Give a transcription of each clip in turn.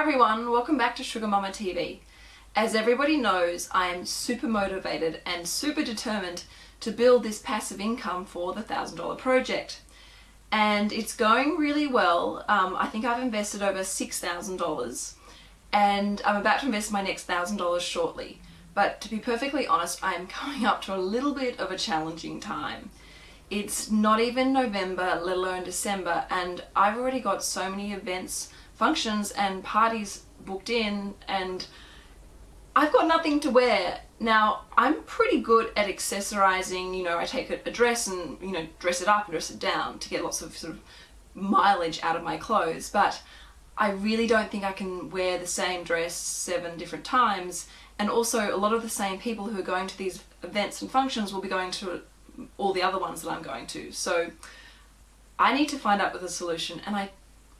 everyone, welcome back to Sugar Mama TV. As everybody knows, I am super motivated and super determined to build this passive income for the $1,000 project. And it's going really well. Um, I think I've invested over $6,000 and I'm about to invest my next $1,000 shortly. But to be perfectly honest, I am coming up to a little bit of a challenging time. It's not even November, let alone December, and I've already got so many events, functions and parties booked in and I've got nothing to wear. Now, I'm pretty good at accessorizing, you know, I take a dress and, you know, dress it up and dress it down to get lots of sort of mileage out of my clothes, but I really don't think I can wear the same dress seven different times and also a lot of the same people who are going to these events and functions will be going to all the other ones that I'm going to. So I need to find out with a solution and I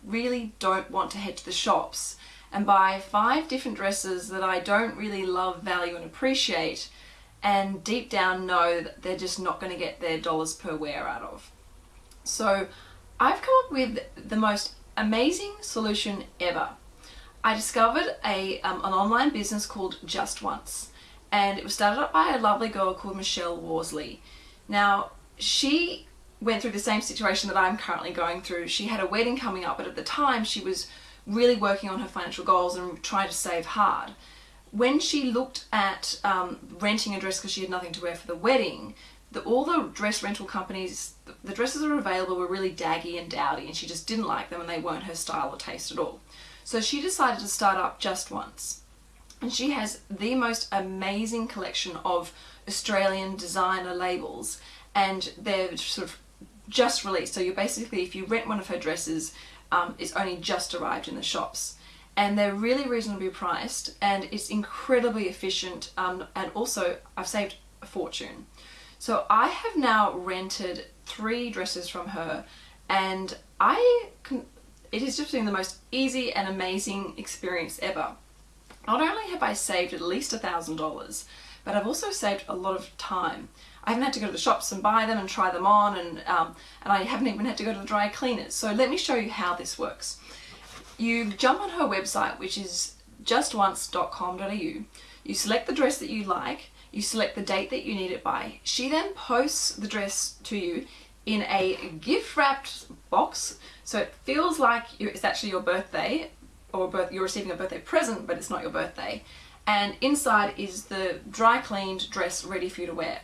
really don't want to head to the shops and buy five different dresses that I don't really love, value and appreciate and deep down know that they're just not going to get their dollars per wear out of. So I've come up with the most amazing solution ever. I discovered a, um, an online business called Just Once and it was started up by a lovely girl called Michelle Worsley. Now she went through the same situation that I'm currently going through. She had a wedding coming up but at the time she was really working on her financial goals and trying to save hard. When she looked at um, renting a dress because she had nothing to wear for the wedding, the, all the dress rental companies, the, the dresses that were available were really daggy and dowdy and she just didn't like them and they weren't her style or taste at all. So she decided to start up just once. And she has the most amazing collection of Australian designer labels and they're sort of just released. So you're basically, if you rent one of her dresses, um, it's only just arrived in the shops. And they're really reasonably priced and it's incredibly efficient um, and also I've saved a fortune. So I have now rented three dresses from her and I can it has just been the most easy and amazing experience ever. Not only have I saved at least a thousand dollars, but I've also saved a lot of time. I haven't had to go to the shops and buy them and try them on and, um, and I haven't even had to go to the dry cleaners. So let me show you how this works. You jump on her website which is justonce.com.au, you select the dress that you like, you select the date that you need it by. She then posts the dress to you in a gift wrapped box so it feels like it's actually your birthday or birth, you're receiving a birthday present but it's not your birthday and inside is the dry cleaned dress ready for you to wear.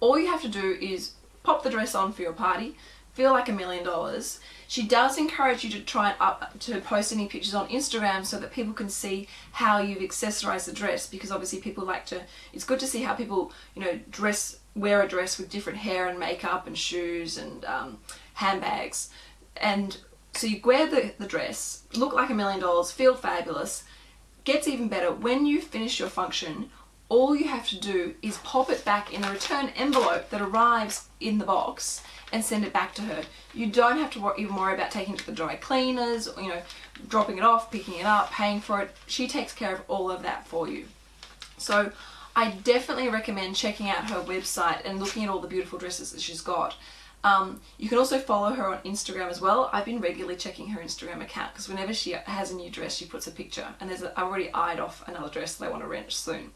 All you have to do is pop the dress on for your party, feel like a million dollars. She does encourage you to try and up to post any pictures on Instagram so that people can see how you've accessorized the dress because obviously people like to, it's good to see how people, you know, dress wear a dress with different hair and makeup and shoes and um, handbags. And so you wear the, the dress, look like a million dollars, feel fabulous. Gets even better, when you finish your function, all you have to do is pop it back in a return envelope that arrives in the box and send it back to her. You don't have to even worry about taking it to the dry cleaners, or, you know, dropping it off, picking it up, paying for it. She takes care of all of that for you. So I definitely recommend checking out her website and looking at all the beautiful dresses that she's got. Um, you can also follow her on Instagram as well. I've been regularly checking her Instagram account because whenever she has a new dress she puts a picture and there's a, I already eyed off another dress that I want to rent soon.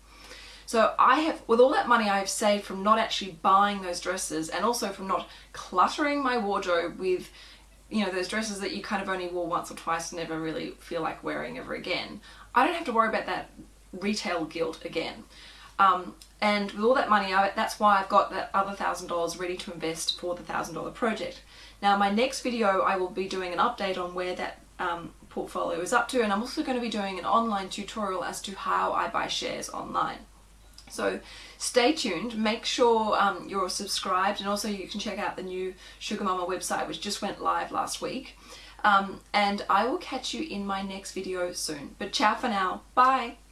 So I have, with all that money I've saved from not actually buying those dresses and also from not cluttering my wardrobe with you know those dresses that you kind of only wore once or twice and never really feel like wearing ever again. I don't have to worry about that retail guilt again. Um, and with all that money, I, that's why I've got that other $1,000 ready to invest for the $1,000 project. Now my next video I will be doing an update on where that um, portfolio is up to and I'm also going to be doing an online tutorial as to how I buy shares online. So stay tuned, make sure um, you're subscribed and also you can check out the new Sugar Mama website which just went live last week. Um, and I will catch you in my next video soon. But ciao for now, bye!